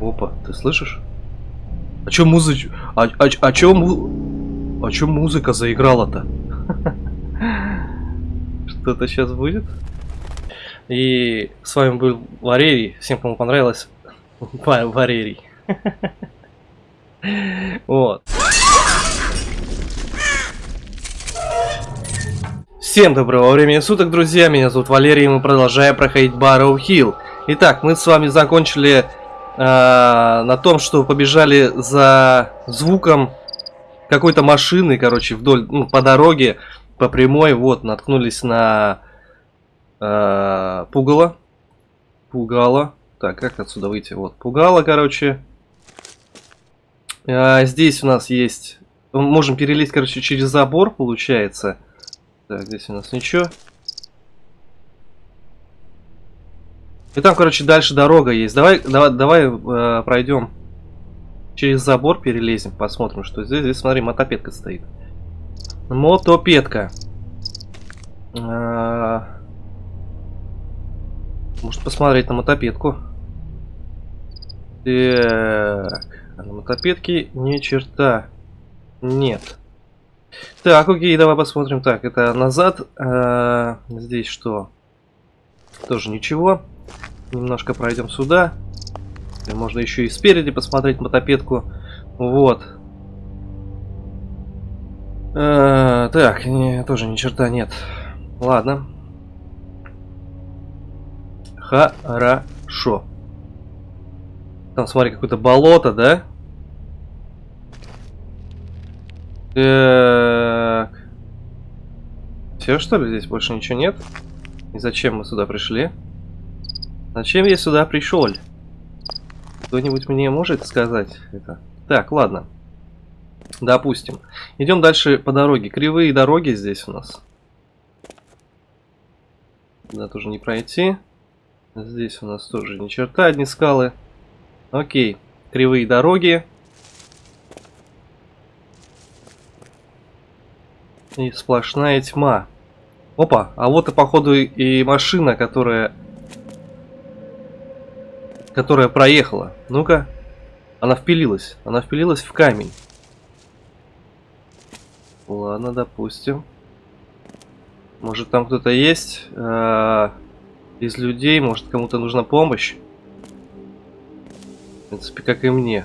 Опа, ты слышишь? А чё музыч... А, а, а чё му... А чё музыка заиграла-то? Что-то сейчас будет? И с вами был Варерий. Всем, кому понравилось, Варерий. Вот. Всем доброго времени суток, друзья. Меня зовут Валерий, и мы продолжаем проходить Барроу Хилл. Итак, мы с вами закончили э, на том, что побежали за звуком какой-то машины, короче, вдоль, ну, по дороге, по прямой, вот, наткнулись на э, пугало. Пугало. Так, как отсюда выйти? Вот, пугало, короче. А, здесь у нас есть... Можем перелезть, короче, через забор, получается. Так, здесь у нас ничего. И там, короче, дальше дорога есть. Давай, давай, давай э, пройдем через забор, перелезем, посмотрим, что здесь. Здесь, смотри, мотопедка стоит. Мотопедка. Э, может посмотреть на мотопедку. Так, а на мотопедке ни черта нет. Так, окей, давай посмотрим. Так, это назад. А, здесь что? Тоже ничего. Немножко пройдем сюда. И можно еще и спереди посмотреть мотопедку. Вот. А, так, не, тоже ни черта нет. Ладно. Хорошо. Там, смотри, какое-то болото, да? Так. Все, что ли? Здесь больше ничего нет? И зачем мы сюда пришли? Зачем я сюда пришел? Кто-нибудь мне может сказать это? Так, ладно. Допустим. Идем дальше по дороге. Кривые дороги здесь у нас. Да, тоже не пройти. Здесь у нас тоже ни черта, одни скалы. Окей. Кривые дороги. И сплошная тьма. Опа, а вот и походу и машина, которая... Которая проехала. Ну-ка. Она впилилась. Она впилилась в камень. Ладно, допустим. Может там кто-то есть э -э из людей, может кому-то нужна помощь. В принципе, как и мне.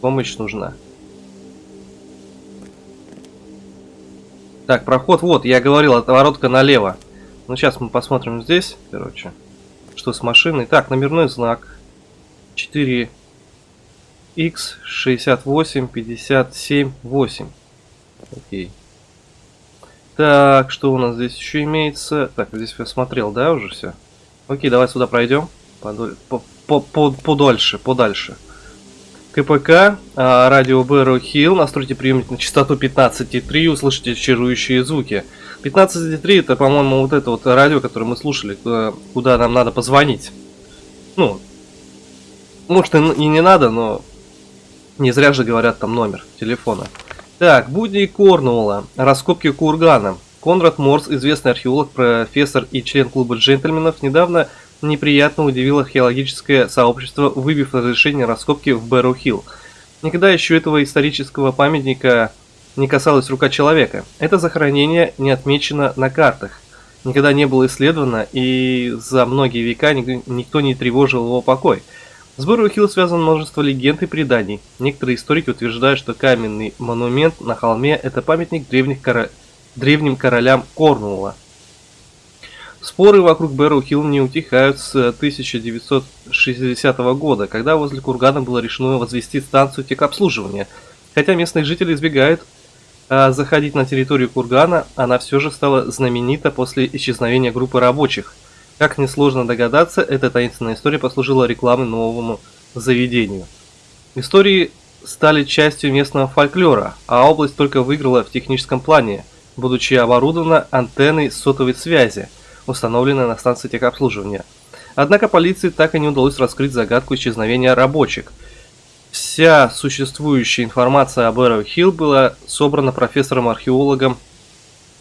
Помощь нужна. Так, проход, вот, я говорил, отворотка налево. Ну, сейчас мы посмотрим здесь, короче, что с машиной. Так, номерной знак. 4 x 68 57 8 Окей. Так, что у нас здесь еще имеется? Так, здесь я смотрел, да, уже все? Окей, давай сюда пройдем. Подоль, по, по, по, подольше, подальше. КПК, а, радио Бэрроу Хилл, настройте приемник на частоту 15,3 услышите чарующие звуки. 15,3 это, по-моему, вот это вот радио, которое мы слушали, куда нам надо позвонить. Ну, может и не надо, но не зря же говорят там номер телефона. Так, будни Корнуолла, раскопки кургана. Конрад Морс, известный археолог, профессор и член клуба джентльменов, недавно неприятно удивило археологическое сообщество, выбив разрешение раскопки в Бэрроу-Хилл. Никогда еще этого исторического памятника не касалась рука человека. Это захоронение не отмечено на картах, никогда не было исследовано, и за многие века никто не тревожил его покой. С Бэрроу-Хилл связано множество легенд и преданий. Некоторые историки утверждают, что каменный монумент на холме – это памятник древних кора... древним королям Корнуолла. Споры вокруг Бэрроу-Хилл не утихают с 1960 года, когда возле кургана было решено возвести станцию техобслуживания. Хотя местные жители избегают а, заходить на территорию кургана, она все же стала знаменита после исчезновения группы рабочих. Как несложно догадаться, эта таинственная история послужила рекламой новому заведению. Истории стали частью местного фольклора, а область только выиграла в техническом плане, будучи оборудована антенной сотовой связи – установленная на станции техобслуживания. Однако полиции так и не удалось раскрыть загадку исчезновения рабочих. Вся существующая информация об Эро Хилл была собрана профессором-археологом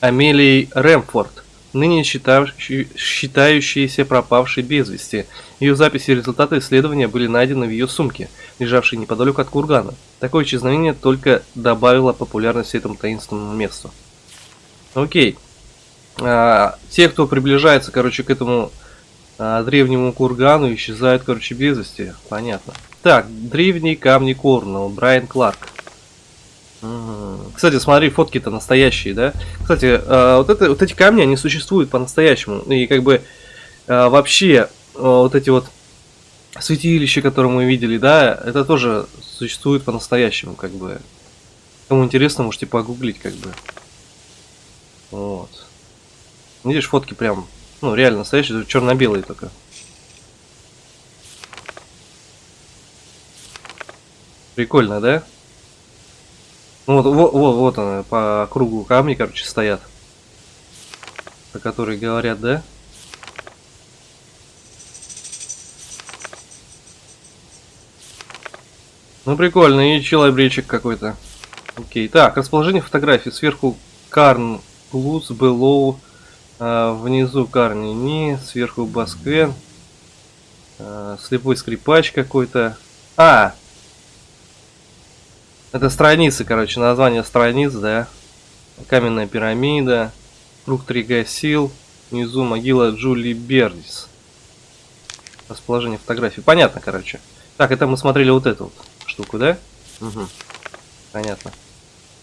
Амелией Рэмфорд ныне считающаяся пропавшей без вести. Ее записи и результаты исследования были найдены в ее сумке, лежавшей неподалеку от кургана. Такое исчезновение только добавило популярности этому таинственному месту. Окей. А, те, кто приближается, короче, к этому а, древнему кургану, исчезают, короче, без вести. Понятно. Так, древние камни Корнелл, Брайан Кларк. Кстати, смотри, фотки-то настоящие, да? Кстати, э, вот, это, вот эти камни, они существуют по-настоящему. И как бы э, вообще э, вот эти вот святилища, которые мы видели, да, это тоже существует по-настоящему, как бы. Кому интересно, можете погуглить, как бы. Вот. Видишь, фотки прям, ну, реально настоящие, черно-белые только. Прикольно, да? Ну вот, вот, вот, вот она, по кругу камни, короче, стоят. Про которые говорят, да? Ну прикольно, и челобречик какой-то. Окей, так, расположение фотографии. Сверху Карн Плюс, Белоу, а, внизу Карни Ни, сверху Басквен, а, слепой скрипач какой-то. А, это страницы, короче, название страниц, да. Каменная пирамида, круг Тригасил, внизу могила Джули Бердис. Расположение фотографий. Понятно, короче. Так, это мы смотрели вот эту вот штуку, да? Угу. Понятно.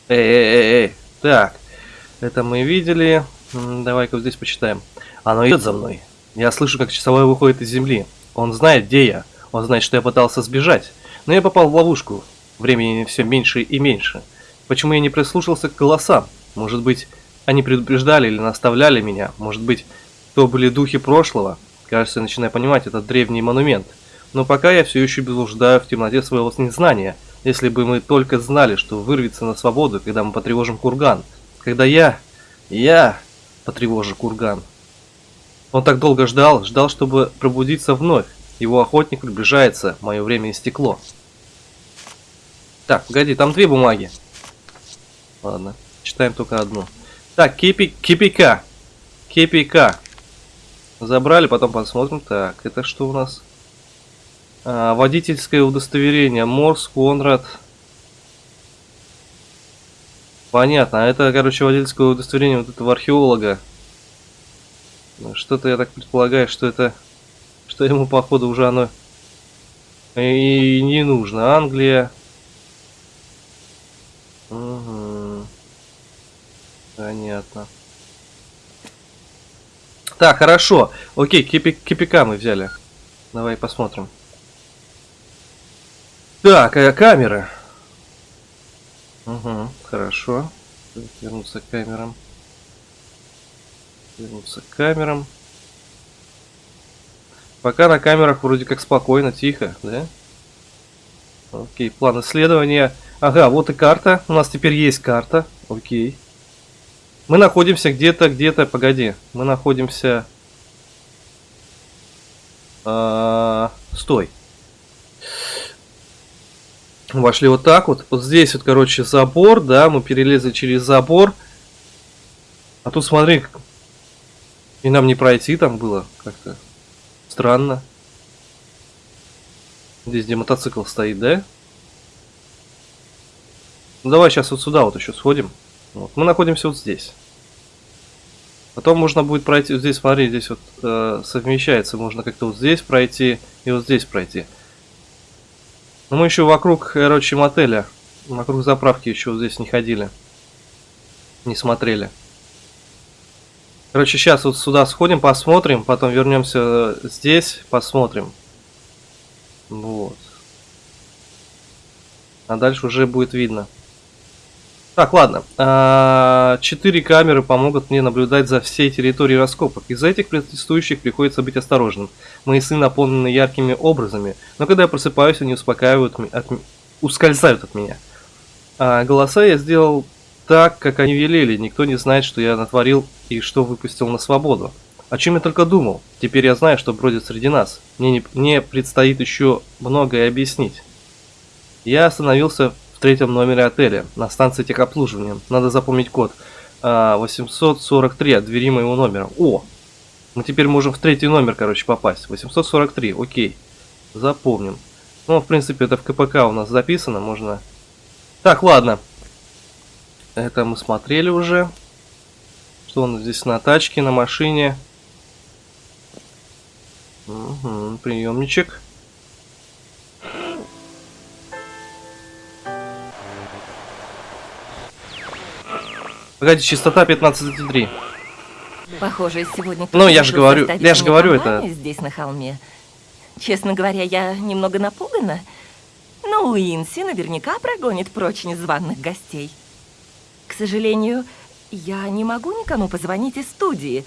Эй, эй, эй, эй. Так, это мы видели. Давай-ка здесь почитаем. Оно идет за мной. Я слышу, как часовой выходит из земли. Он знает, где я. Он знает, что я пытался сбежать. Но я попал в ловушку. Времени все меньше и меньше. Почему я не прислушался к голосам? Может быть, они предупреждали или наставляли меня? Может быть, то были духи прошлого? Кажется, я начинаю понимать этот древний монумент. Но пока я все еще блуждаю в темноте своего незнания. Если бы мы только знали, что вырвется на свободу, когда мы потревожим курган. Когда я... я потревожу курган. Он так долго ждал, ждал, чтобы пробудиться вновь. Его охотник приближается, мое время истекло. Так, погоди, там две бумаги. Ладно, читаем только одну. Так, кипи, КПК. КПК. Забрали, потом посмотрим. Так, это что у нас? А, водительское удостоверение. Морс, Конрад. Понятно, а это, короче, водительское удостоверение вот этого археолога. Что-то я так предполагаю, что это... Что ему, походу, уже оно и не нужно. Англия, Понятно. Так, хорошо. Окей, кипи кипика мы взяли. Давай посмотрим. Так, а камеры. Угу, хорошо. Вернуться к камерам. Вернуться к камерам. Пока на камерах вроде как спокойно, тихо, да? Окей, план исследования. Ага, вот и карта. У нас теперь есть карта. Окей. Мы находимся где-то, где-то, погоди. Мы находимся... А, стой. Вошли вот так вот. Вот здесь вот, короче, забор, да. Мы перелезли через забор. А тут смотри, и нам не пройти там было как-то странно. Здесь, где мотоцикл стоит, да? Ну давай сейчас вот сюда вот еще сходим. Вот. Мы находимся вот здесь. Потом можно будет пройти, вот здесь, смотри, здесь вот э, совмещается, можно как-то вот здесь пройти и вот здесь пройти. Но мы еще вокруг, короче, мотеля, вокруг заправки еще вот здесь не ходили, не смотрели. Короче, сейчас вот сюда сходим, посмотрим, потом вернемся здесь, посмотрим. Вот. А дальше уже будет видно. Так, ладно. А, четыре камеры помогут мне наблюдать за всей территорией раскопок. Из-за этих протестующих приходится быть осторожным. Мои сны наполнены яркими образами, но когда я просыпаюсь, они успокаивают, от, ускользают от меня. А голоса я сделал так, как они велели. Никто не знает, что я натворил и что выпустил на свободу. О чем я только думал. Теперь я знаю, что бродит среди нас. Мне, не, мне предстоит еще многое объяснить. Я остановился в третьем номере отеля, на станции техобслуживания. Надо запомнить код. а, 843 от двери моего номера. О! Мы теперь можем в третий номер, короче, попасть. 843, окей. Запомним. Ну, в принципе, это в КПК у нас записано, можно... Так, ладно. Это мы смотрели уже. Что у нас здесь на тачке, на машине? Угу, приемничек. Погоди, частота 15,3. Похоже, сегодня Ну, я же говорю, я же говорю это. Здесь на холме. Честно говоря, я немного напугана. Но Уинси наверняка прогонит прочь незваных гостей. К сожалению, я не могу никому позвонить из студии,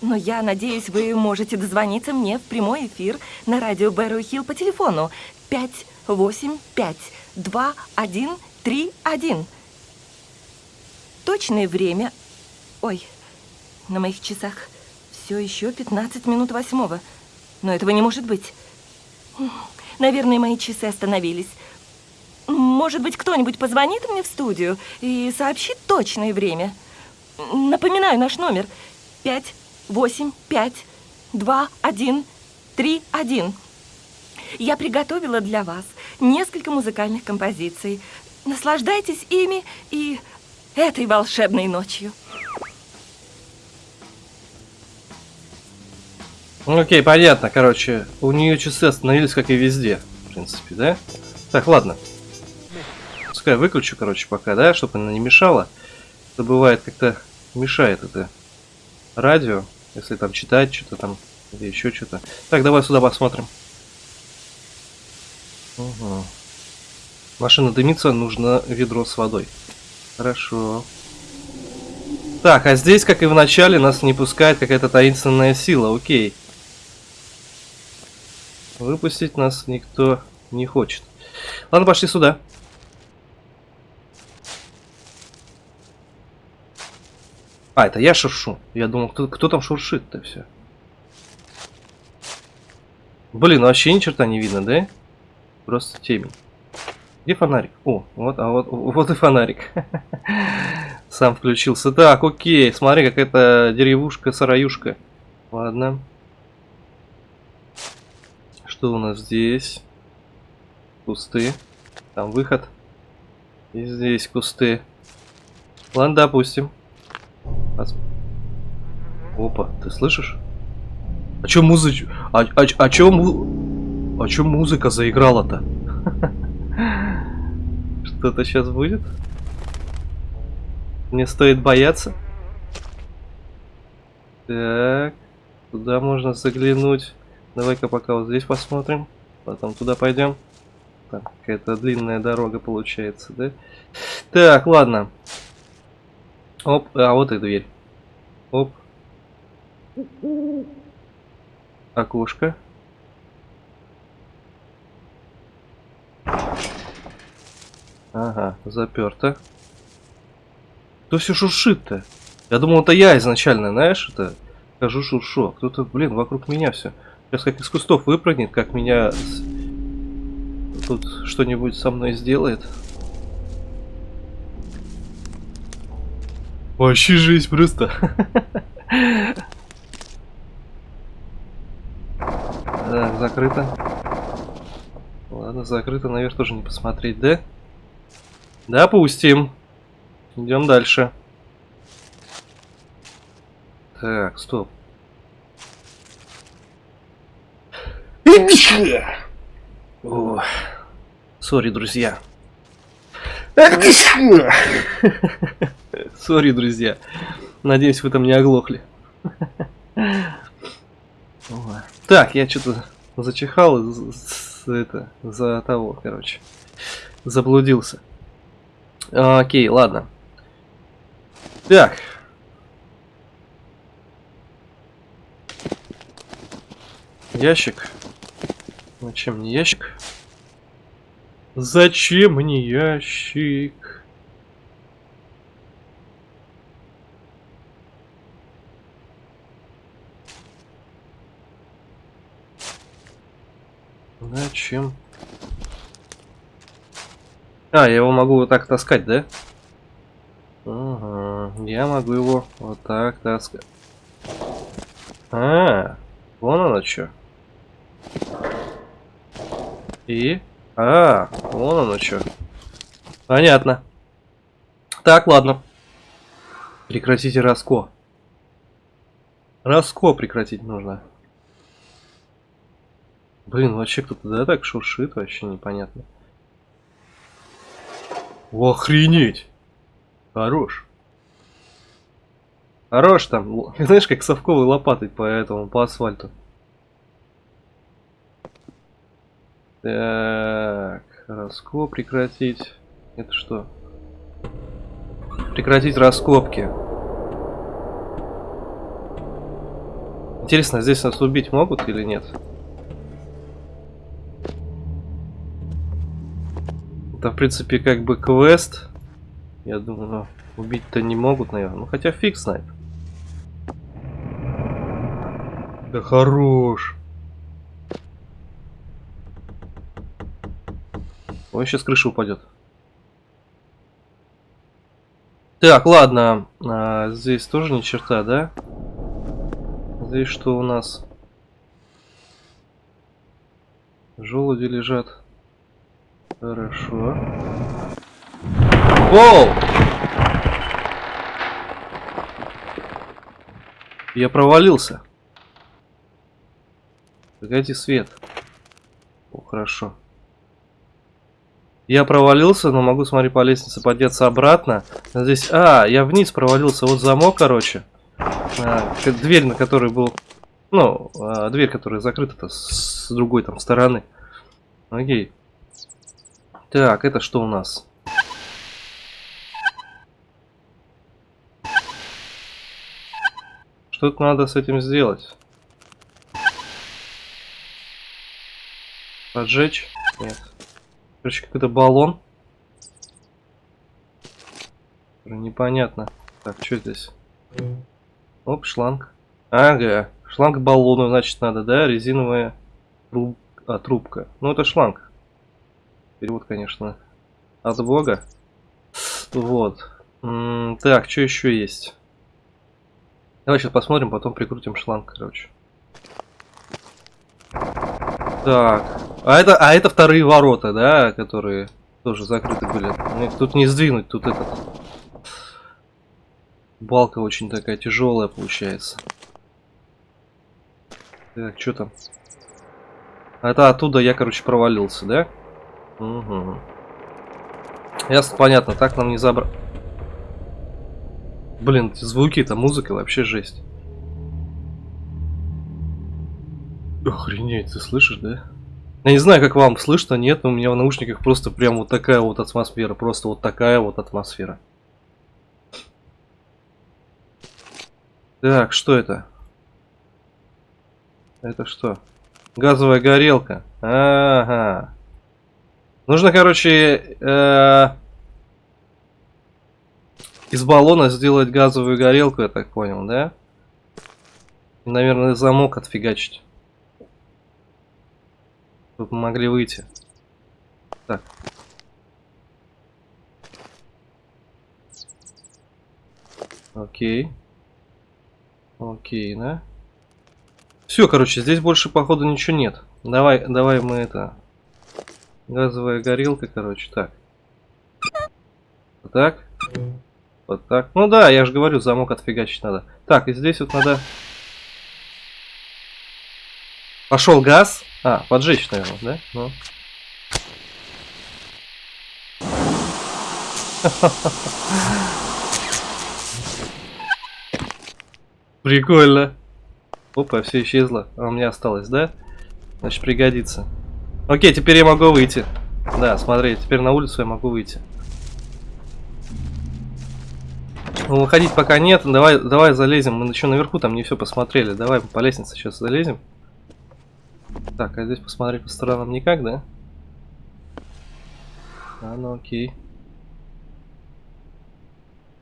но я надеюсь, вы можете дозвониться мне в прямой эфир на радио Бэрроу Хилл по телефону 585 2131. Точное время... Ой, на моих часах все еще 15 минут восьмого. Но этого не может быть. Наверное, мои часы остановились. Может быть, кто-нибудь позвонит мне в студию и сообщит точное время. Напоминаю наш номер. 5, 8, 5, 2, 1, 3, 1. Я приготовила для вас несколько музыкальных композиций. Наслаждайтесь ими и этой волшебной ночью. Ну, окей, понятно, короче, у нее часы остановились, как и везде, в принципе, да? Так, ладно. Пускай выключу, короче, пока, да, чтобы она не мешала. Это бывает как-то мешает это радио, если там читать что-то там, или еще что-то. Так, давай сюда посмотрим. Угу. Машина дымится, нужно ведро с водой. Хорошо. Так, а здесь, как и в начале, нас не пускает какая-то таинственная сила, окей. Выпустить нас никто не хочет. Ладно, пошли сюда. А, это я шуршу. Я думал, кто, кто там шуршит-то все. Блин, ну вообще ни черта не видно, да? Просто темень. Где фонарик? О, вот, а вот, вот и фонарик. Сам включился. Так, окей, смотри, какая-то деревушка-сараюшка. Ладно. Что у нас здесь? Кусты. Там выход. И здесь кусты. Ладно, допустим. Пос... Опа, ты слышишь? А чё музыч... А, а, а чё. А чё музыка заиграла-то? Что-то сейчас будет? Мне стоит бояться? Так, туда можно заглянуть. Давай-ка пока вот здесь посмотрим. Потом туда пойдем. Там какая-то длинная дорога получается, да? Так, ладно. Оп, а вот и дверь. Оп. Окошко. Ага, заперто. Кто все шуршит-то? Я думал, это я изначально, знаешь, это хожу шуршу. Кто-то, блин, вокруг меня все. Сейчас как из кустов выпрыгнет, как меня тут что-нибудь со мной сделает. Вообще жизнь просто. Так, закрыто. Ладно, закрыто, наверх тоже не посмотреть, да? Допустим. Идем дальше. Так, стоп. Sorry, друзья. Sorry, друзья. Надеюсь, вы там не оглохли. Так, я что-то зачихал это, за того, короче. Заблудился. Окей, ладно. Так. Ящик. Зачем мне ящик? Зачем мне ящик? Зачем? А, я его могу вот так таскать, да? Ага, Я могу его вот так таскать. А, вон оно что. И... А, вон оно что. Понятно. Так, ладно. Прекратите раско. Раско прекратить нужно. Блин, вообще кто-то да так шуршит, вообще непонятно. Охренеть! Хорош. Хорош там. Знаешь, как совковой лопатой по этому, по асфальту. Так, раско прекратить. Это что? Прекратить раскопки. Интересно, здесь нас убить могут или нет? Это, в принципе, как бы квест. Я думаю, ну, убить-то не могут, наверное. Ну, хотя фиг знает. Да хорош. Он сейчас крыша упадет. Так, ладно. А, здесь тоже ни черта, да? Здесь что у нас? Желуди лежат. Хорошо. Воу! Я провалился. Погоди, свет. О, хорошо. Я провалился, но могу, смотри, по лестнице подняться обратно. Здесь... А, я вниз провалился. Вот замок, короче. А, дверь, на которой был... Ну, а, дверь, которая закрыта-то с другой там стороны. Окей. Так, это что у нас? Что-то надо с этим сделать. Поджечь? Нет. Короче, какой-то баллон. Непонятно. Так, что здесь? Оп, шланг. Ага, шланг баллону, значит, надо, да? Резиновая труб... а, трубка. Ну, это шланг. Перевод, конечно, от бога. Вот. Так, что еще есть? Давай сейчас посмотрим, потом прикрутим шланг, короче. Так. А это, а это вторые ворота, да, которые тоже закрыты были. Тут не сдвинуть, тут этот... Балка очень такая тяжелая получается. Так, что там? Это оттуда я, короче, провалился, да? Угу. Ясно, понятно, так нам не забрать. Блин, звуки-то, музыка вообще жесть. Охренеть, ты слышишь, да? Я не знаю, как вам слышно, нет, но у меня в наушниках просто прям вот такая вот атмосфера, просто вот такая вот атмосфера. Так, что это? Это что? Газовая горелка. Ага. Нужно, короче, э из баллона сделать газовую горелку, я так понял, да? И, наверное, замок отфигачить. Чтобы могли выйти. Так. Окей. Окей, да? Все, короче, здесь больше, походу, ничего нет. Давай, давай мы это... Газовая горелка, короче, так. Так. Вот так. Ну да, я же говорю, замок отфигачить надо. Так, и здесь вот надо... Пошел газ. А, поджечь, наверное, да? Ну. Прикольно. Опа, все исчезло. А у меня осталось, да? Значит, пригодится. Окей, теперь я могу выйти. Да, смотри, теперь на улицу я могу выйти. Ну, выходить пока нет. Давай, давай залезем. Мы еще наверху там не все посмотрели. Давай по лестнице сейчас залезем. Так, а здесь посмотреть по сторонам никак, да? А, ну окей.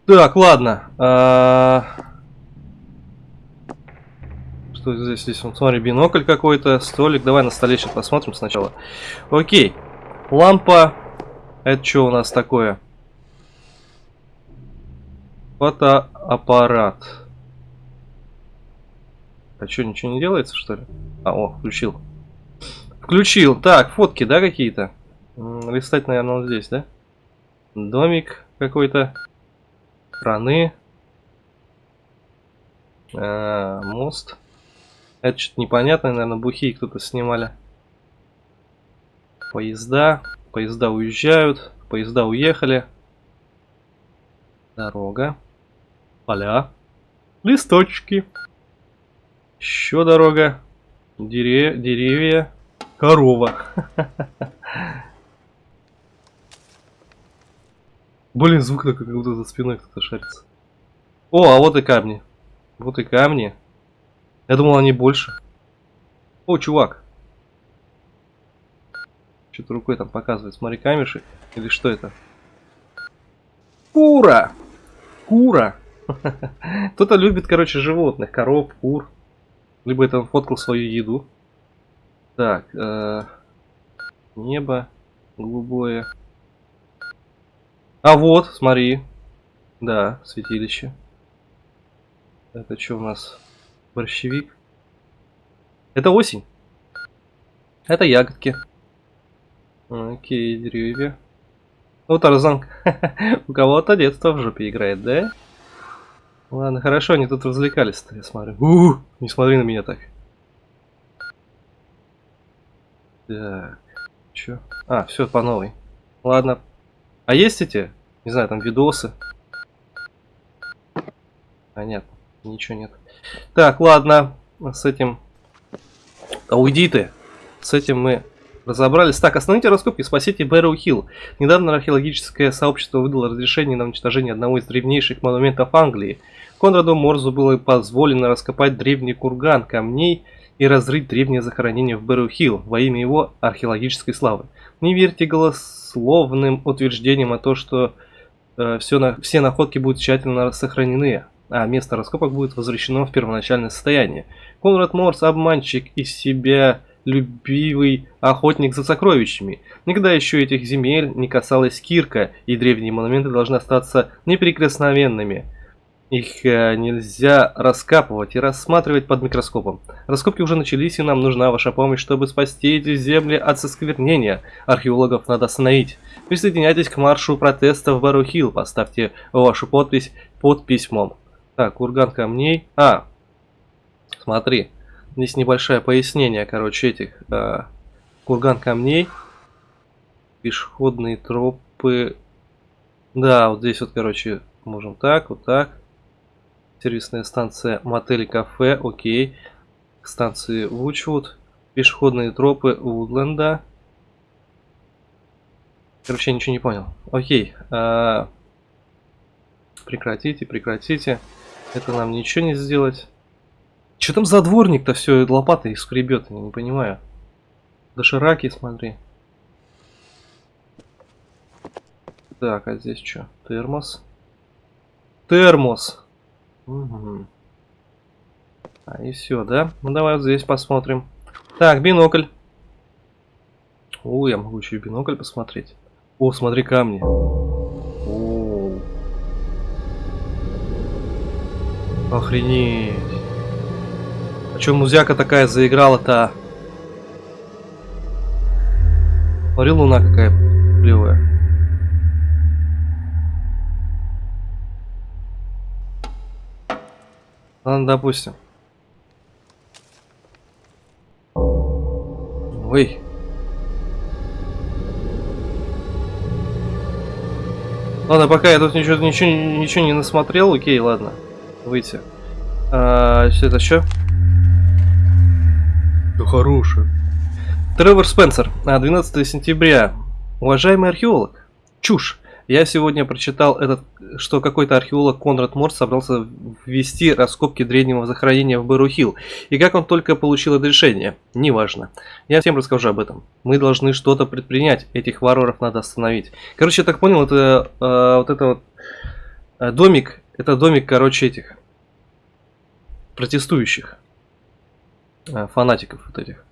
Так, ладно. А... Что здесь? Здесь, вот, смотри, бинокль какой-то, столик. Давай на столе сейчас посмотрим сначала. Окей. Лампа. Это что у нас такое? Фотоаппарат. А что, ничего не делается, что ли? А, о, включил. Включил. Так, фотки, да, какие-то? Листать, наверное, вот здесь, да? Домик какой-то. Страны. А, мост. Это что-то непонятное, наверное, бухи кто-то снимали. Поезда. Поезда уезжают. Поезда уехали. Дорога. Поля. Листочки. Еще дорога. Дере деревья. Корова. Блин, звук такой, как будто за спиной кто-то шарится. О, а вот и камни. Вот и камни. Я думал, они больше. О, чувак. Что-то рукой там показывает. Смотри, камешек. Или что это? Кура! Кура! Кто-то любит, короче, животных. Коров, кур. Либо это он фоткал свою еду. Так. Э небо голубое. А вот, смотри. Да, святилище. Это что у нас? Борщевик. Это осень. Это ягодки. Окей, деревья. Ну, Тарзан, у кого-то детство в жопе играет, да? Ладно, хорошо, они тут развлекались-то, я смотрю. У, -у, у не смотри на меня так. Так, чё? А, все по новой. Ладно. А есть эти, не знаю, там видосы? Понятно, ничего нет. Так, ладно, с этим... А уйди ты. С этим мы разобрались. Так, остановите раскопки, спасите Бэрроу Хилл. Недавно археологическое сообщество выдало разрешение на уничтожение одного из древнейших монументов Англии. Конраду Морзу было позволено раскопать древний курган камней и разрыть древнее захоронение в Бэрроу Хилл во имя его археологической славы. Не верьте голословным утверждениям о том, что э, все, на, все находки будут тщательно сохранены, а место раскопок будет возвращено в первоначальное состояние. Конрад Морс обманщик из себя любивый охотник за сокровищами. Никогда еще этих земель не касалась Кирка, и древние монументы должны остаться неприкосновенными. Их э, нельзя раскапывать и рассматривать под микроскопом. Раскопки уже начались, и нам нужна ваша помощь, чтобы спасти эти земли от сосквернения. Археологов надо остановить. Присоединяйтесь к маршу протеста в Барухил. Поставьте вашу подпись под письмом. Так, курган камней. А, смотри. Здесь небольшое пояснение, короче, этих. Э, курган камней. Пешеходные тропы. Да, вот здесь вот, короче, можем так, вот так. Сервисная станция мотель и кафе, окей. Станции Вучвуд. Пешеходные тропы Вудленда. Короче, я ничего не понял. Окей. А... Прекратите, прекратите. Это нам ничего не сделать. Что там за дворник-то все лопатой скребет, я не понимаю. Дошираки, смотри. Так, а здесь что? Термос. Термос. Угу. А, и все, да? Ну давай вот здесь посмотрим. Так, бинокль. О, я могу еще и бинокль посмотреть. О, смотри камни. Охренеть. А что музяка такая заиграла-то? Смотри, луна какая клевая. Ладно, допустим. Ой. Ладно, пока я тут ничего, ничего, ничего не насмотрел, окей, ладно. Выйти. А, что это что? Да хорошее. Тревор Спенсер, 12 сентября. Уважаемый археолог. Чушь. Я сегодня прочитал, этот, что какой-то археолог Конрад Морс собрался ввести раскопки древнего захоронения в Берухил. И как он только получил это решение, неважно. Я всем расскажу об этом. Мы должны что-то предпринять, этих варваров надо остановить. Короче, я так понял, это э, вот это вот э, домик, это домик, короче, этих протестующих, э, фанатиков вот этих.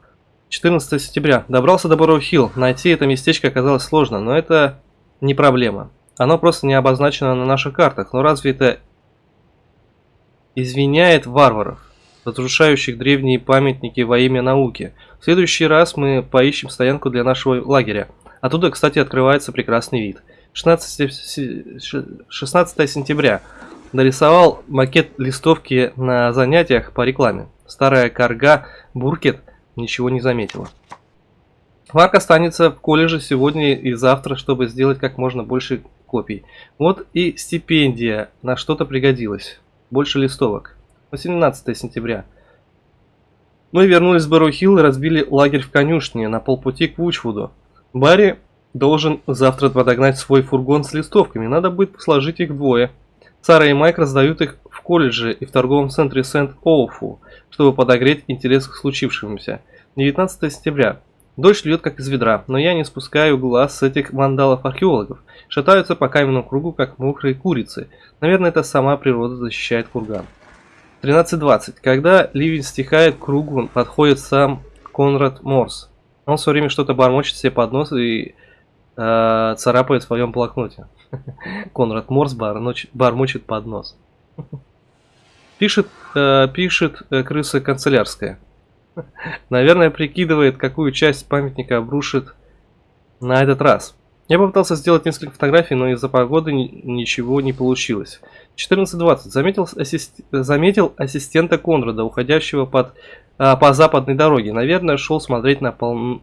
14 сентября. Добрался до Бору-Хилл. Найти это местечко оказалось сложно, но это не проблема. Оно просто не обозначено на наших картах. Но разве это извиняет варваров, разрушающих древние памятники во имя науки. В следующий раз мы поищем стоянку для нашего лагеря. Оттуда, кстати, открывается прекрасный вид. 16, 16 сентября. Нарисовал макет листовки на занятиях по рекламе. Старая корга Буркет ничего не заметила. Марк останется в колледже сегодня и завтра, чтобы сделать как можно больше копий. Вот и стипендия на что-то пригодилась. Больше листовок. 18 сентября. Мы вернулись в Бэрроу-Хилл и разбили лагерь в конюшне на полпути к Вучвуду. Барри должен завтра подогнать свой фургон с листовками. Надо будет сложить их вдвое. Сара и Майк раздают их в колледже и в торговом центре Сент-Оуфу, чтобы подогреть интерес к случившемуся. 19 сентября. Дождь льет как из ведра, но я не спускаю глаз с этих вандалов-археологов. Шатаются по каменному кругу, как мокрые курицы. Наверное, это сама природа защищает курган. 13.20. Когда ливень стихает, к кругу подходит сам Конрад Морс. Он все время что-то бормочет себе под нос и э, царапает в своем блокноте. Конрад Морс бормочет под нос. Пишет, э, пишет э, крыса канцелярская. Наверное, прикидывает, какую часть памятника обрушит на этот раз. Я попытался сделать несколько фотографий, но из-за погоды ничего не получилось. 14.20. Заметил, ассист... заметил ассистента Конрада, уходящего под, а, по западной дороге. Наверное, шел смотреть на,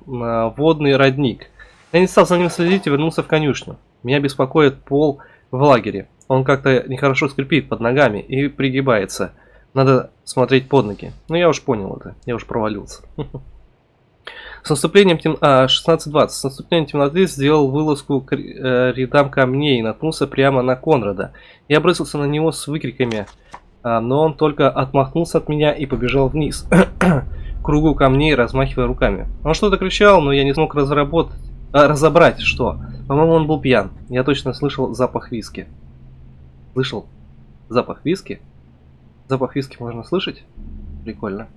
на водный родник. Я не стал за ним следить и вернулся в конюшню. Меня беспокоит пол в лагере. Он как-то нехорошо скрипит под ногами и пригибается. Надо смотреть под ноги. Ну, я уж понял это. Я уж провалился. С наступлением тем... а, 16.20. С наступлением темноты сделал вылазку к э, рядам камней и наткнулся прямо на Конрада. Я бросился на него с выкриками, а, но он только отмахнулся от меня и побежал вниз. кругу камней, размахивая руками. Он что-то кричал, но я не смог разработать, а, разобрать, что. По-моему, он был пьян. Я точно слышал запах виски. Слышал запах виски? Запах виски можно слышать? Прикольно.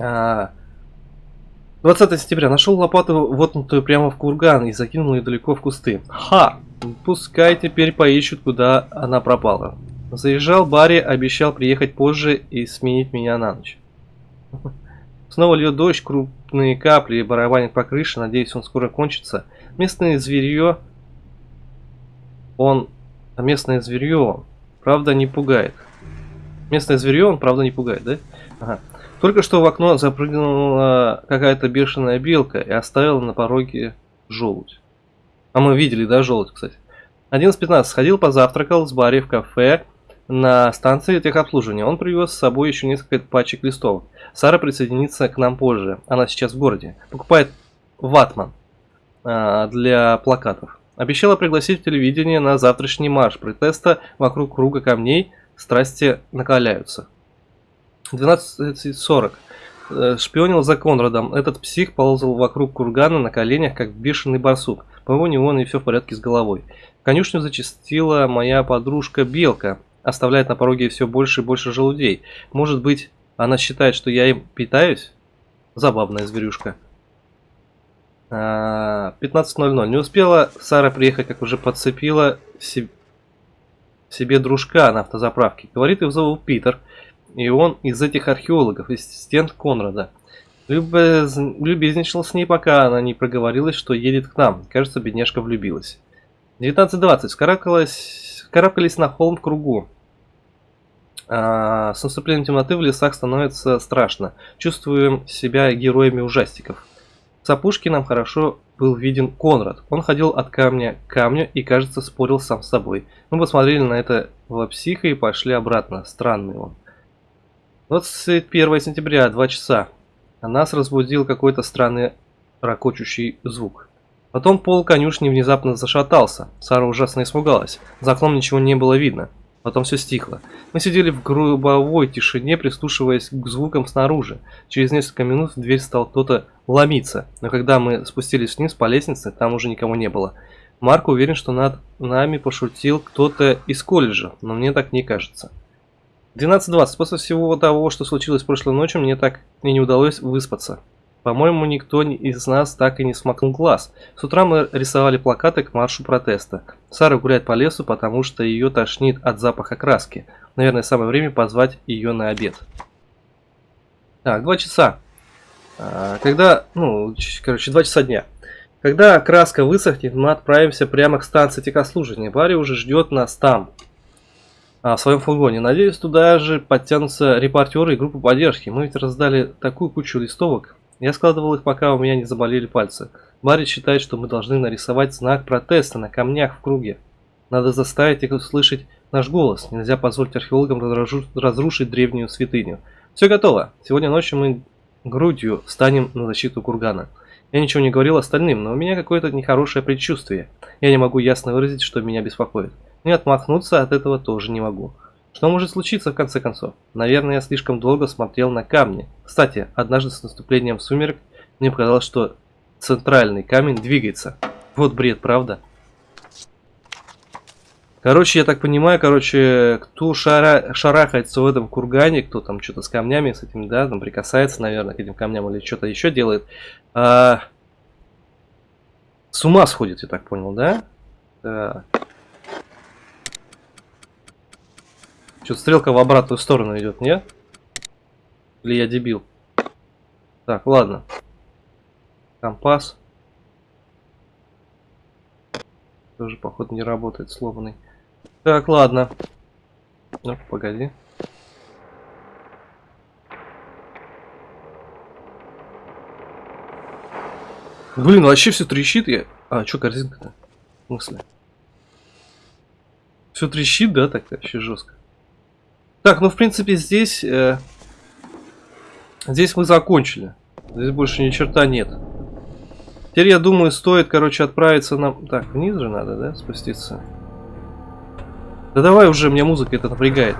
А, 20 сентября. Нашел лопату, вотнутую прямо в курган и закинул ее далеко в кусты. Ха! Пускай теперь поищут, куда она пропала. Заезжал Барри, обещал приехать позже и сменить меня на ночь. Снова льет дождь, крупные капли барабанят по крыше, надеюсь, он скоро кончится. Местное зверье... Он... Местное зверье, правда, не пугает. Местное зверье он, правда, не пугает, да? Ага. Только что в окно запрыгнула какая-то бешеная белка и оставила на пороге желудь. А мы видели, да, желудь, кстати. 11.15. Сходил, позавтракал с Барри в кафе на станции техобслуживания. Он привез с собой еще несколько пачек листовок. Сара присоединится к нам позже. Она сейчас в городе. Покупает ватман а, для плакатов. Обещала пригласить в телевидение на завтрашний марш протеста вокруг круга камней – страсти накаляются. 12.40. Э, шпионил за Конрадом. Этот псих ползал вокруг кургана на коленях, как бешеный барсук. По-моему, него и все в порядке с головой. Конюшню зачастила моя подружка Белка. Оставляет на пороге все больше и больше желудей. Может быть, она считает, что я им питаюсь? Забавная зверюшка. 15.00. А, Не успела Сара приехать, как уже подцепила себе дружка на автозаправке. Говорит, его зовут Питер, и он из этих археологов, ассистент Конрада. Любез... Любезничал с ней, пока она не проговорилась, что едет к нам. Кажется, бедняжка влюбилась. 19.20. Скарабкались... Карабкались на холм в кругу. А, с наступлением темноты в лесах становится страшно. Чувствуем себя героями ужастиков. С опушки нам хорошо был виден Конрад. Он ходил от камня к камню и, кажется, спорил сам с собой. Мы посмотрели на это в психа и пошли обратно. Странный он. 21 сентября, 2 часа. Нас разбудил какой-то странный ракочущий звук. Потом пол конюшни внезапно зашатался. Сара ужасно испугалась. За окном ничего не было видно. Потом все стихло. Мы сидели в грубовой тишине, прислушиваясь к звукам снаружи. Через несколько минут в дверь стал кто-то ломиться, но когда мы спустились вниз по лестнице, там уже никого не было. Марк уверен, что над нами пошутил кто-то из колледжа, но мне так не кажется. 12.20. После всего того, что случилось прошлой ночью, мне так и не удалось выспаться. По-моему, никто из нас так и не смакнул глаз. С утра мы рисовали плакаты к маршу протеста. Сара гуляет по лесу, потому что ее тошнит от запаха краски. Наверное, самое время позвать ее на обед. Так, два часа. А, когда, ну, короче, два часа дня. Когда краска высохнет, мы отправимся прямо к станции техослужения. Барри уже ждет нас там, а, в своем фургоне. Надеюсь, туда же подтянутся репортеры и группа поддержки. Мы ведь раздали такую кучу листовок. Я складывал их, пока у меня не заболели пальцы. Барри считает, что мы должны нарисовать знак протеста на камнях в круге. Надо заставить их услышать наш голос. Нельзя позволить археологам разрушить древнюю святыню. Все готово. Сегодня ночью мы грудью встанем на защиту кургана. Я ничего не говорил остальным, но у меня какое-то нехорошее предчувствие. Я не могу ясно выразить, что меня беспокоит. И отмахнуться от этого тоже не могу. Что может случиться в конце концов? Наверное, я слишком долго смотрел на камни. Кстати, однажды с наступлением сумерек мне показалось, что центральный камень двигается. Вот бред, правда? Короче, я так понимаю, короче, кто шара... шарахается в этом кургане, кто там что-то с камнями, с этим, да, там прикасается, наверное, к этим камням или что-то еще делает, а... с ума сходит, я так понял, да? Так. Что, стрелка в обратную сторону идет, нет? Или я дебил? Так, ладно. Компас. Тоже, походу, не работает, сломанный. Так, ладно. Ну, погоди. Блин, вообще все трещит. Я... А, что корзинка-то? В смысле? Все трещит, да, так вообще жестко. Так, ну в принципе здесь... Э, здесь мы закончили. Здесь больше ни черта нет. Теперь, я думаю, стоит, короче, отправиться на... Так, вниз же надо, да, спуститься? Да давай уже, меня музыка это напрягает.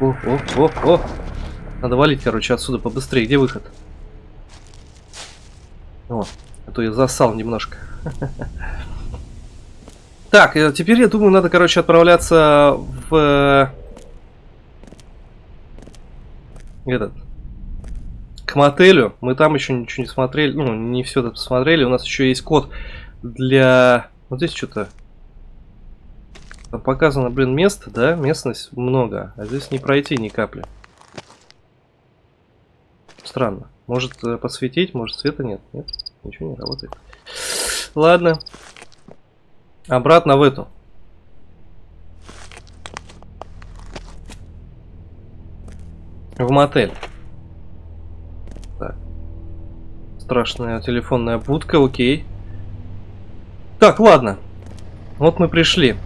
О, о, о, о. Надо валить, короче, отсюда побыстрее. Где выход? О, а то я засал немножко. Так, э, теперь я думаю, надо, короче, отправляться в... Э, этот... К мотелю. Мы там еще ничего не смотрели. Ну, не все это посмотрели. У нас еще есть код для... Вот здесь что-то показано, блин, место, да? Местность много, а здесь не пройти ни капли. Странно. Может э, подсветить, может света нет. Нет, ничего не работает. Ладно. Обратно в эту. В мотель. Так. Страшная телефонная будка, окей. Так, ладно. Вот мы пришли.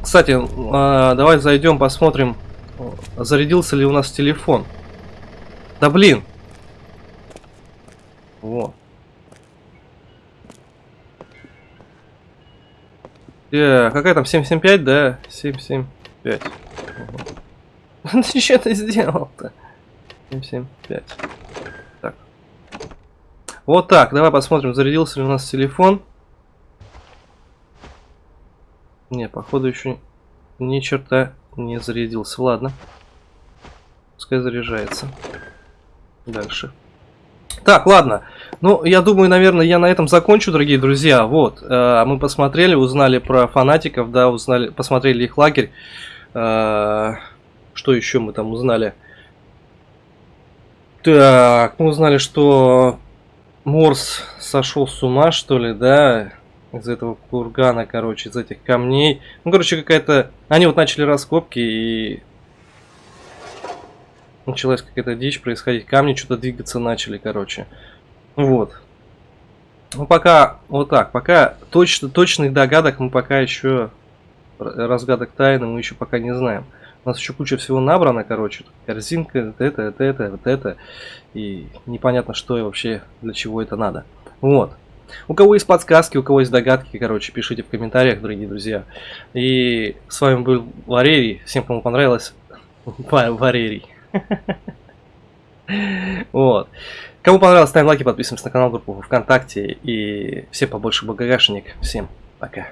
Кстати, а, давай зайдем, посмотрим, зарядился ли у нас телефон. Да блин! Вот. Э, какая там 775, да? 775. Угу. Ты что ты сделал-то? 775. Так. Вот так, давай посмотрим, зарядился ли у нас телефон. Не, походу еще ни черта не зарядился. Ладно. Пускай заряжается. Дальше. Так, ладно. Ну, я думаю, наверное, я на этом закончу, дорогие друзья. Вот, э, мы посмотрели, узнали про фанатиков, да, узнали, посмотрели их лагерь. Э, что еще мы там узнали? Так, мы узнали, что Морс сошел с ума, что ли, да? из этого кургана, короче, из этих камней. Ну, короче, какая-то... Они вот начали раскопки и... Началась какая-то дичь происходить. Камни что-то двигаться начали, короче. Вот. Ну, пока вот так. Пока точно, точных догадок мы пока еще... Разгадок тайны мы еще пока не знаем. У нас еще куча всего набрано, короче. Корзинка, вот это, вот это, вот это. И непонятно, что и вообще, для чего это надо. Вот. У кого есть подсказки, у кого есть догадки, короче, пишите в комментариях, дорогие друзья. И с вами был Валерий. Всем, кому понравилось, Валерий. Вот. Кому понравилось, ставим лайки, подписываемся на канал, группу ВКонтакте. И все побольше багажник. Всем пока.